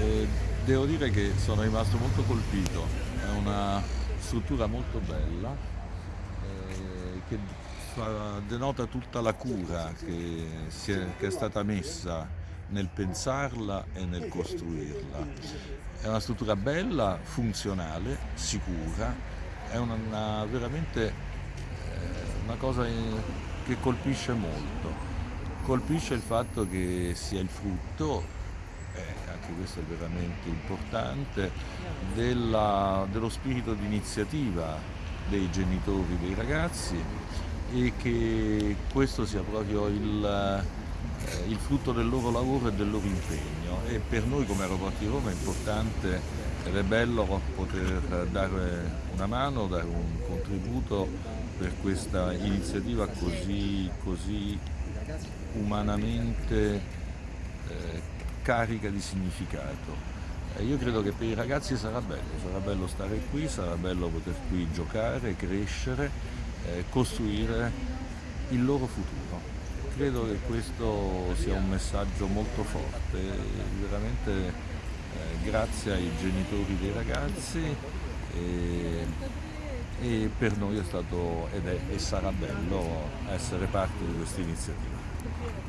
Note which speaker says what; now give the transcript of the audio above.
Speaker 1: Eh, devo dire che sono rimasto molto colpito, è una struttura molto bella eh, che fa, denota tutta la cura che, è, che è stata messa nel pensarla e nel costruirla. È una struttura bella, funzionale, sicura, è una, una veramente eh, una cosa che colpisce molto. Colpisce il fatto che sia il frutto eh, anche questo è veramente importante, della, dello spirito di iniziativa dei genitori dei ragazzi e che questo sia proprio il, eh, il frutto del loro lavoro e del loro impegno. E per noi come aeroporti Roma è importante ed è bello poter dare una mano, dare un contributo per questa iniziativa così, così umanamente eh, carica di significato. Eh, io credo che per i ragazzi sarà bello, sarà bello stare qui, sarà bello poter qui giocare, crescere, eh, costruire il loro futuro. Credo che questo sia un messaggio molto forte, veramente eh, grazie ai genitori dei ragazzi e, e per noi è stato ed è e sarà bello essere parte di questa iniziativa.